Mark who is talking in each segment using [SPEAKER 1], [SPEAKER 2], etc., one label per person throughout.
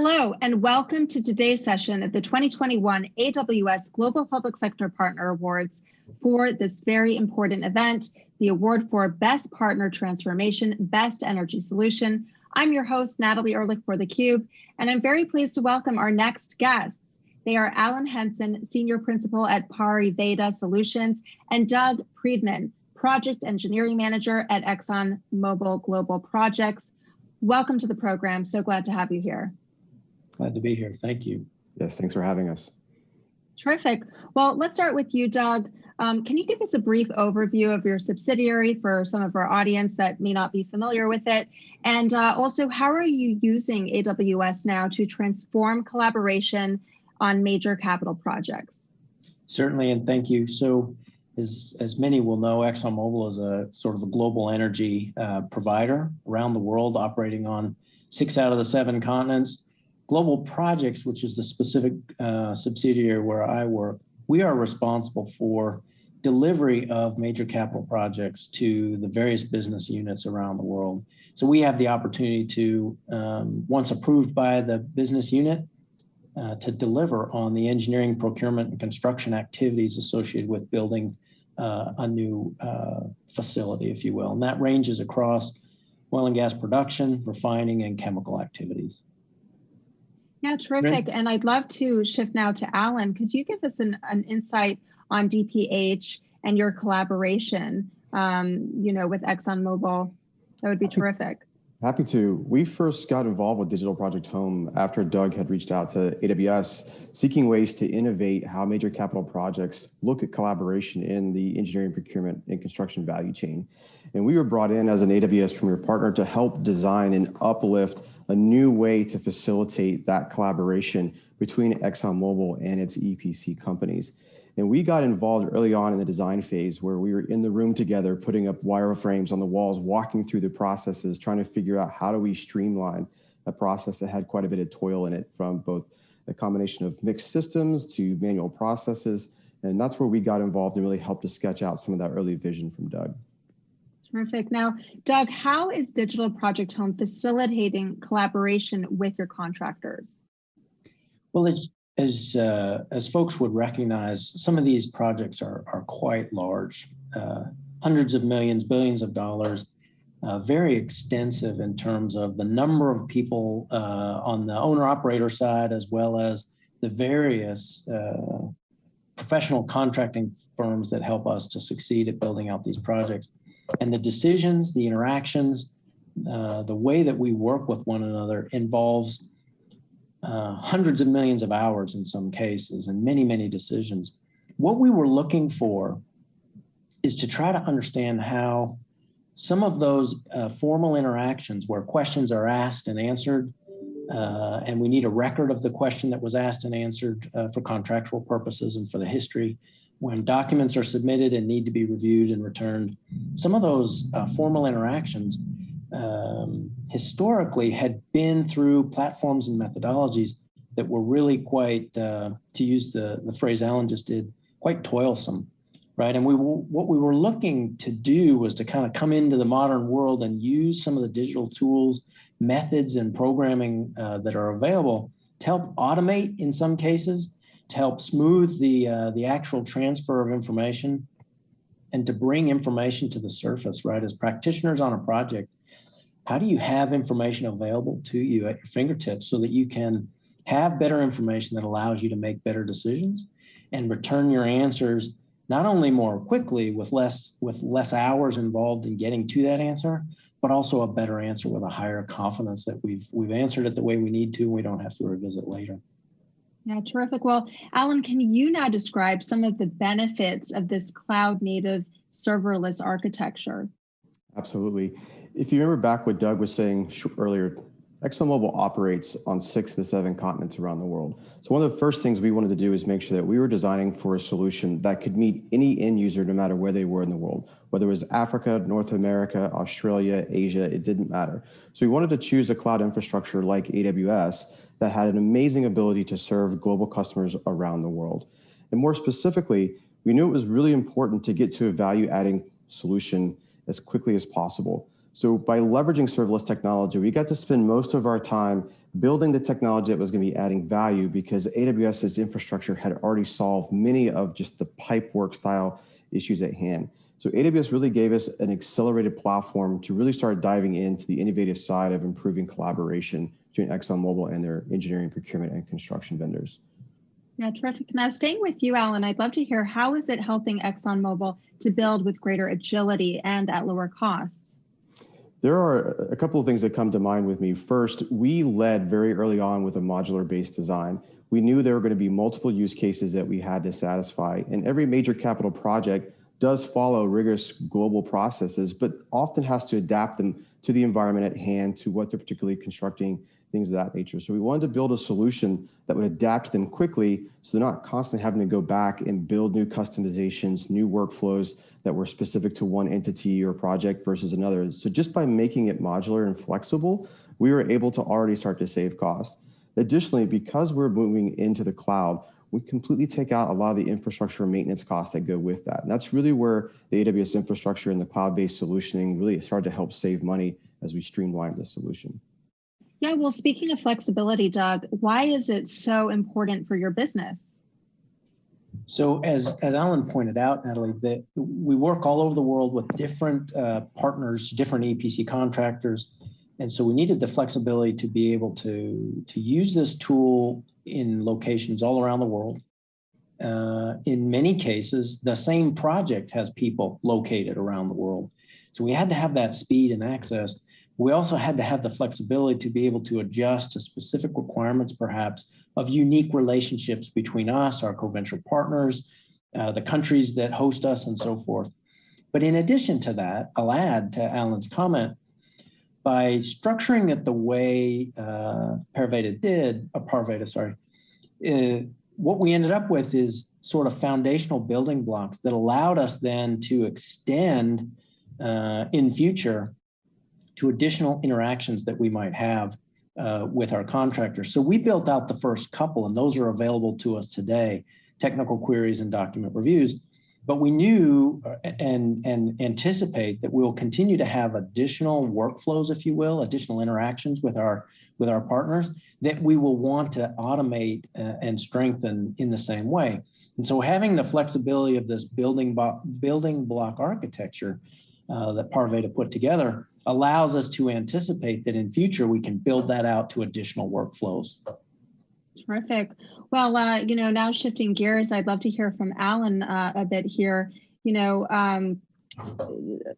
[SPEAKER 1] Hello, and welcome to today's session at the 2021 AWS Global Public Sector Partner Awards for this very important event, the award for Best Partner Transformation, Best Energy Solution. I'm your host, Natalie Ehrlich for theCUBE, and I'm very pleased to welcome our next guests. They are Alan Henson, Senior Principal at Pariveda Solutions, and Doug Priedman, Project Engineering Manager at Exxon Mobil Global Projects. Welcome to the program, so glad to have you here.
[SPEAKER 2] Glad to be here, thank you.
[SPEAKER 3] Yes, thanks for having us.
[SPEAKER 1] Terrific. Well, let's start with you, Doug. Um, can you give us a brief overview of your subsidiary for some of our audience that may not be familiar with it? And uh, also, how are you using AWS now to transform collaboration on major capital projects?
[SPEAKER 2] Certainly, and thank you. So, as, as many will know, ExxonMobil is a sort of a global energy uh, provider around the world, operating on six out of the seven continents. Global Projects, which is the specific uh, subsidiary where I work, we are responsible for delivery of major capital projects to the various business units around the world. So we have the opportunity to, um, once approved by the business unit, uh, to deliver on the engineering, procurement, and construction activities associated with building uh, a new uh, facility, if you will. And that ranges across oil and gas production, refining, and chemical activities.
[SPEAKER 1] Yeah, terrific. And I'd love to shift now to Alan. Could you give us an, an insight on DPH and your collaboration, um, you know, with ExxonMobil? That would be terrific.
[SPEAKER 3] Happy to. We first got involved with Digital Project Home after Doug had reached out to AWS seeking ways to innovate how major capital projects look at collaboration in the engineering, procurement, and construction value chain. And we were brought in as an AWS Premier Partner to help design and uplift a new way to facilitate that collaboration between ExxonMobil and its EPC companies. And we got involved early on in the design phase where we were in the room together, putting up wireframes on the walls, walking through the processes, trying to figure out how do we streamline a process that had quite a bit of toil in it from both a combination of mixed systems to manual processes. And that's where we got involved and really helped to sketch out some of that early vision from Doug.
[SPEAKER 1] Terrific. Now, Doug, how is Digital Project Home facilitating collaboration with your contractors?
[SPEAKER 2] Well, as as, uh, as folks would recognize, some of these projects are, are quite large, uh, hundreds of millions, billions of dollars, uh, very extensive in terms of the number of people uh, on the owner operator side, as well as the various uh, professional contracting firms that help us to succeed at building out these projects. And the decisions, the interactions, uh, the way that we work with one another involves uh, hundreds of millions of hours in some cases and many, many decisions. What we were looking for is to try to understand how some of those uh, formal interactions where questions are asked and answered, uh, and we need a record of the question that was asked and answered uh, for contractual purposes and for the history, when documents are submitted and need to be reviewed and returned, some of those uh, formal interactions um, historically had been through platforms and methodologies that were really quite, uh, to use the, the phrase Alan just did, quite toilsome, right? And we what we were looking to do was to kind of come into the modern world and use some of the digital tools, methods, and programming uh, that are available to help automate in some cases, to help smooth the uh, the actual transfer of information, and to bring information to the surface, right? As practitioners on a project, how do you have information available to you at your fingertips so that you can have better information that allows you to make better decisions and return your answers not only more quickly with less with less hours involved in getting to that answer but also a better answer with a higher confidence that we've we've answered it the way we need to and we don't have to revisit later
[SPEAKER 1] yeah terrific. Well alan can you now describe some of the benefits of this cloud native serverless architecture?
[SPEAKER 3] Absolutely. If you remember back what Doug was saying earlier, ExxonMobil operates on six to seven continents around the world. So one of the first things we wanted to do is make sure that we were designing for a solution that could meet any end user no matter where they were in the world, whether it was Africa, North America, Australia, Asia, it didn't matter. So we wanted to choose a cloud infrastructure like AWS that had an amazing ability to serve global customers around the world. And more specifically, we knew it was really important to get to a value adding solution as quickly as possible. So by leveraging serverless technology, we got to spend most of our time building the technology that was going to be adding value because AWS's infrastructure had already solved many of just the pipe work style issues at hand. So AWS really gave us an accelerated platform to really start diving into the innovative side of improving collaboration between ExxonMobil and their engineering, procurement, and construction vendors.
[SPEAKER 1] Yeah, terrific. Now, staying with you, Alan, I'd love to hear how is it helping ExxonMobil to build with greater agility and at lower costs?
[SPEAKER 3] There are a couple of things that come to mind with me. First, we led very early on with a modular based design. We knew there were going to be multiple use cases that we had to satisfy, and every major capital project does follow rigorous global processes, but often has to adapt them to the environment at hand, to what they're particularly constructing, things of that nature. So we wanted to build a solution that would adapt them quickly so they're not constantly having to go back and build new customizations, new workflows that were specific to one entity or project versus another. So just by making it modular and flexible, we were able to already start to save costs. Additionally, because we're moving into the cloud, we completely take out a lot of the infrastructure maintenance costs that go with that. And that's really where the AWS infrastructure and the cloud-based solutioning really started to help save money as we streamlined the solution.
[SPEAKER 1] Yeah, well, speaking of flexibility, Doug, why is it so important for your business?
[SPEAKER 2] So as, as Alan pointed out, Natalie, that we work all over the world with different uh, partners, different EPC contractors. And so we needed the flexibility to be able to, to use this tool in locations all around the world. Uh, in many cases, the same project has people located around the world. So we had to have that speed and access. We also had to have the flexibility to be able to adjust to specific requirements, perhaps, of unique relationships between us, our co-venture partners, uh, the countries that host us, and so forth. But in addition to that, I'll add to Alan's comment, by structuring it the way uh, Parveda did, uh, Parveda, sorry, uh, what we ended up with is sort of foundational building blocks that allowed us then to extend uh, in future to additional interactions that we might have uh, with our contractors. So we built out the first couple, and those are available to us today, technical queries and document reviews. But we knew uh, and, and anticipate that we'll continue to have additional workflows, if you will, additional interactions with our with our partners that we will want to automate uh, and strengthen in the same way. And so having the flexibility of this building, building block architecture uh, that Parveda put together allows us to anticipate that in future we can build that out to additional workflows.
[SPEAKER 1] Terrific. Well, uh, you know, now shifting gears, I'd love to hear from Alan uh, a bit here. You know, um,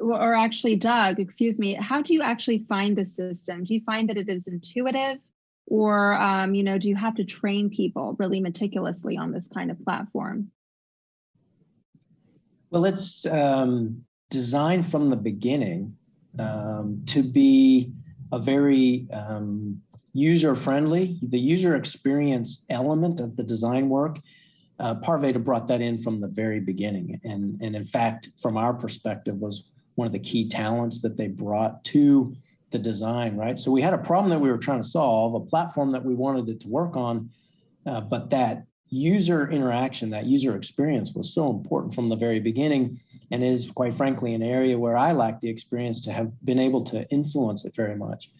[SPEAKER 1] or actually, Doug, excuse me. How do you actually find the system? Do you find that it is intuitive, or um, you know, do you have to train people really meticulously on this kind of platform?
[SPEAKER 2] Well, it's um, designed from the beginning um, to be a very um, user friendly. The user experience element of the design work, uh, Parveda brought that in from the very beginning. And, and in fact, from our perspective, was one of the key talents that they brought to the design, right? So we had a problem that we were trying to solve, a platform that we wanted it to work on, uh, but that user interaction, that user experience was so important from the very beginning and is quite frankly an area where I lack the experience to have been able to influence it very much.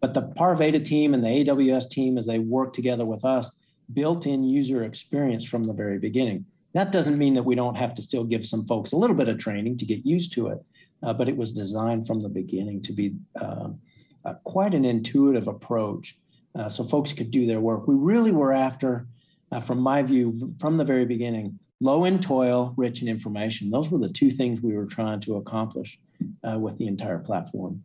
[SPEAKER 2] But the Parveda team and the AWS team, as they work together with us, built in user experience from the very beginning. That doesn't mean that we don't have to still give some folks a little bit of training to get used to it, uh, but it was designed from the beginning to be uh, uh, quite an intuitive approach uh, so folks could do their work. We really were after, uh, from my view, from the very beginning, low in toil, rich in information. Those were the two things we were trying to accomplish uh, with the entire platform.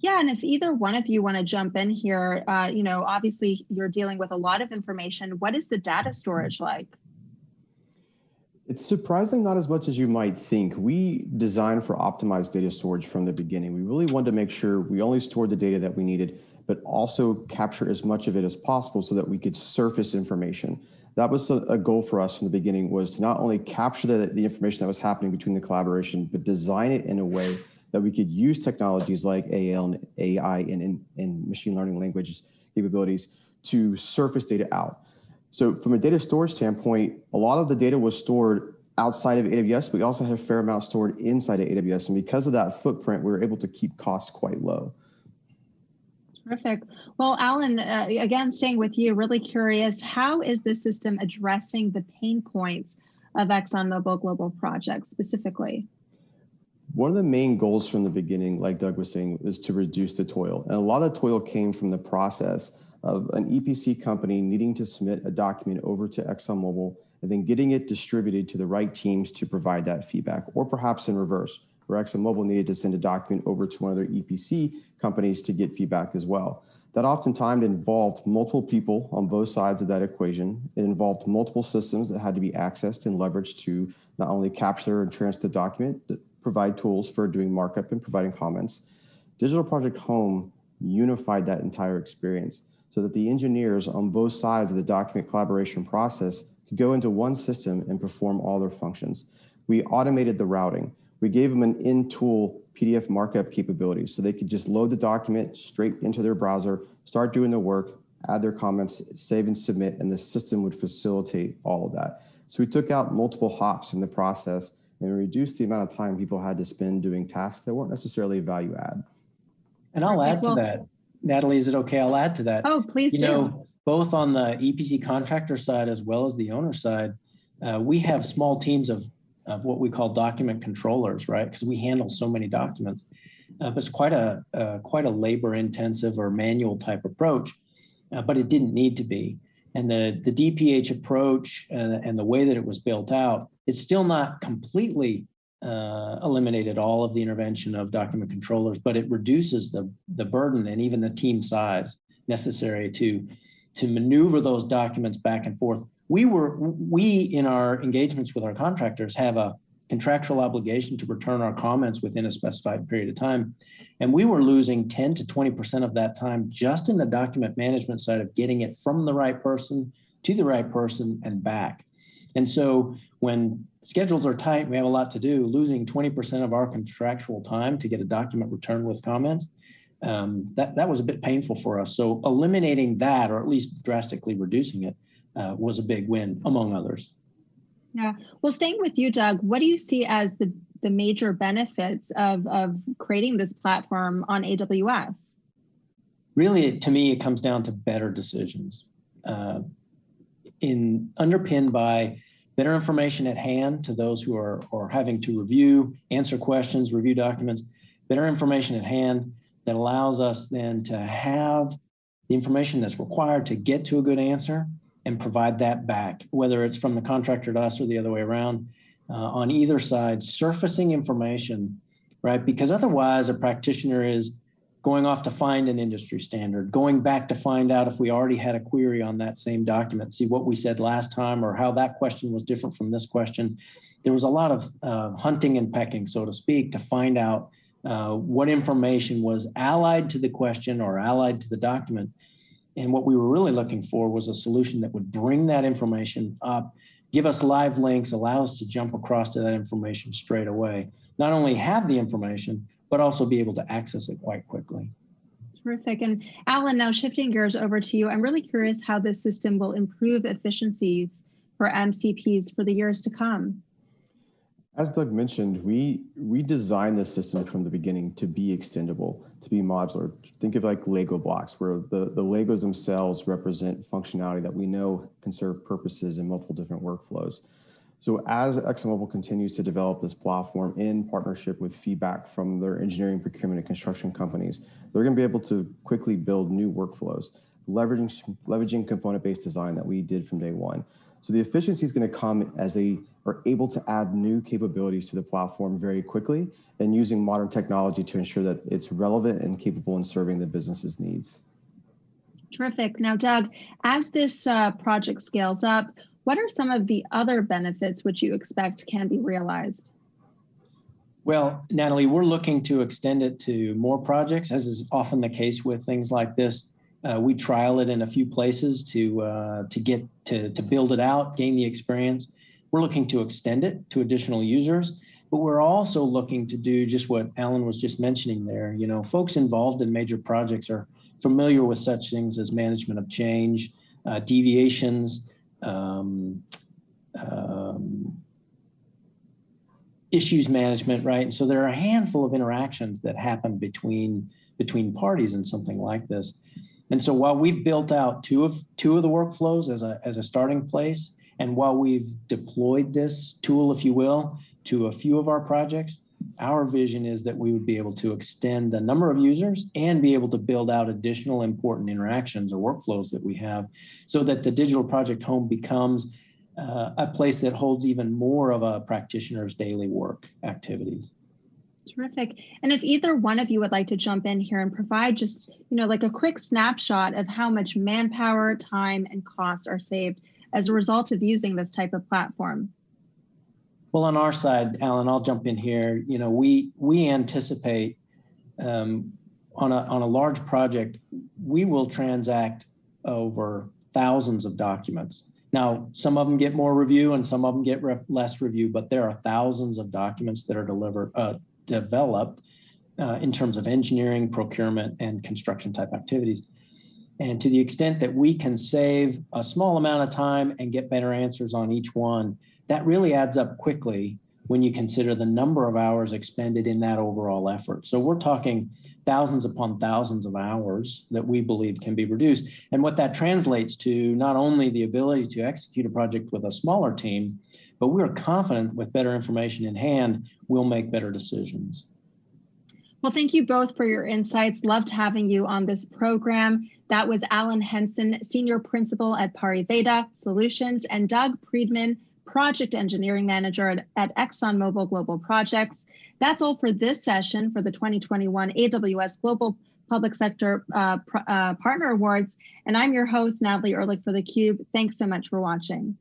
[SPEAKER 1] Yeah, and if either one of you want to jump in here, uh, you know, obviously you're dealing with a lot of information. What is the data storage like?
[SPEAKER 3] It's surprisingly not as much as you might think. We designed for optimized data storage from the beginning. We really wanted to make sure we only stored the data that we needed, but also capture as much of it as possible so that we could surface information. That was a goal for us from the beginning was to not only capture the, the information that was happening between the collaboration, but design it in a way that we could use technologies like AL and AI and, and, and machine learning language capabilities to surface data out. So from a data storage standpoint, a lot of the data was stored outside of AWS, but we also had a fair amount stored inside of AWS. And because of that footprint, we were able to keep costs quite low.
[SPEAKER 1] Terrific. Well, Alan, uh, again, staying with you, really curious, how is this system addressing the pain points of ExxonMobil Global Project specifically?
[SPEAKER 3] One of the main goals from the beginning, like Doug was saying, is to reduce the toil. And a lot of toil came from the process of an EPC company needing to submit a document over to ExxonMobil and then getting it distributed to the right teams to provide that feedback, or perhaps in reverse, where ExxonMobil needed to send a document over to one of their EPC companies to get feedback as well. That oftentimes involved multiple people on both sides of that equation. It involved multiple systems that had to be accessed and leveraged to not only capture and transfer the document, but provide tools for doing markup and providing comments. Digital Project Home unified that entire experience so that the engineers on both sides of the document collaboration process could go into one system and perform all their functions. We automated the routing. We gave them an in-tool PDF markup capability so they could just load the document straight into their browser, start doing the work, add their comments, save and submit, and the system would facilitate all of that. So we took out multiple hops in the process and reduced the amount of time people had to spend doing tasks that weren't necessarily a value add.
[SPEAKER 2] And I'll add to that. Natalie, is it okay? I'll add to that.
[SPEAKER 1] Oh, please
[SPEAKER 2] you
[SPEAKER 1] do.
[SPEAKER 2] know, both on the EPC contractor side as well as the owner side, uh, we have small teams of, of what we call document controllers, right? Because we handle so many documents. Uh, it's quite a uh, quite a labor intensive or manual type approach, uh, but it didn't need to be. And the the DPH approach uh, and the way that it was built out, it's still not completely uh, eliminated all of the intervention of document controllers, but it reduces the the burden and even the team size necessary to to maneuver those documents back and forth. We were, we in our engagements with our contractors have a contractual obligation to return our comments within a specified period of time. And we were losing 10 to 20% of that time just in the document management side of getting it from the right person to the right person and back. And so when schedules are tight, we have a lot to do, losing 20% of our contractual time to get a document returned with comments um, that, that was a bit painful for us. So eliminating that, or at least drastically reducing it, uh, was a big win, among others.
[SPEAKER 1] Yeah. Well, staying with you, Doug, what do you see as the, the major benefits of, of creating this platform on AWS?
[SPEAKER 2] Really, to me, it comes down to better decisions. Uh, in underpinned by better information at hand to those who are, are having to review, answer questions, review documents, better information at hand, that allows us then to have the information that's required to get to a good answer and provide that back, whether it's from the contractor to us or the other way around. Uh, on either side, surfacing information, right? Because otherwise, a practitioner is going off to find an industry standard, going back to find out if we already had a query on that same document, see what we said last time or how that question was different from this question. There was a lot of uh, hunting and pecking, so to speak, to find out uh, what information was allied to the question or allied to the document. And what we were really looking for was a solution that would bring that information up, give us live links, allow us to jump across to that information straight away. Not only have the information, but also be able to access it quite quickly.
[SPEAKER 1] Terrific. And Alan, now shifting gears over to you, I'm really curious how this system will improve efficiencies for MCPs for the years to come.
[SPEAKER 3] As Doug mentioned, we we designed the system from the beginning to be extendable, to be modular. Think of like Lego blocks, where the, the Legos themselves represent functionality that we know can serve purposes in multiple different workflows. So as ExxonMobil continues to develop this platform in partnership with feedback from their engineering, procurement, and construction companies, they're going to be able to quickly build new workflows, leveraging, leveraging component-based design that we did from day one. So the efficiency is going to come as they are able to add new capabilities to the platform very quickly and using modern technology to ensure that it's relevant and capable in serving the business's needs.
[SPEAKER 1] Terrific. Now, Doug, as this uh, project scales up, what are some of the other benefits which you expect can be realized?
[SPEAKER 2] Well, Natalie, we're looking to extend it to more projects, as is often the case with things like this. Uh, we trial it in a few places to uh, to get to to build it out, gain the experience. We're looking to extend it to additional users, but we're also looking to do just what Alan was just mentioning there. You know, folks involved in major projects are familiar with such things as management of change, uh, deviations, um, um, issues management, right? And so there are a handful of interactions that happen between between parties in something like this. And so while we've built out two of two of the workflows as a as a starting place, and while we've deployed this tool, if you will, to a few of our projects, our vision is that we would be able to extend the number of users and be able to build out additional important interactions or workflows that we have so that the digital project home becomes uh, a place that holds even more of a practitioner's daily work activities.
[SPEAKER 1] Terrific. And if either one of you would like to jump in here and provide just, you know, like a quick snapshot of how much manpower, time, and costs are saved as a result of using this type of platform.
[SPEAKER 2] Well, on our side, Alan, I'll jump in here. You know, we we anticipate um, on a on a large project, we will transact over thousands of documents. Now, some of them get more review and some of them get less review, but there are thousands of documents that are delivered, uh, developed uh, in terms of engineering, procurement, and construction type activities. And to the extent that we can save a small amount of time and get better answers on each one, that really adds up quickly when you consider the number of hours expended in that overall effort. So we're talking thousands upon thousands of hours that we believe can be reduced. And what that translates to not only the ability to execute a project with a smaller team, but we're confident with better information in hand, we'll make better decisions.
[SPEAKER 1] Well, thank you both for your insights. Loved having you on this program. That was Alan Henson, Senior Principal at Pariveda Solutions, and Doug Priedman, Project Engineering Manager at, at ExxonMobil Global Projects. That's all for this session for the 2021 AWS Global Public Sector uh, uh, Partner Awards. And I'm your host, Natalie Ehrlich for theCUBE. Thanks so much for watching.